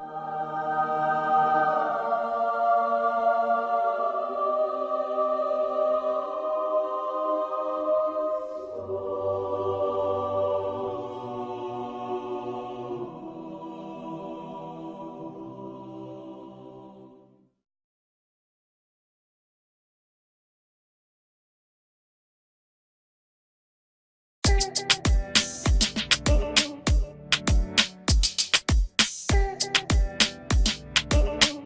you.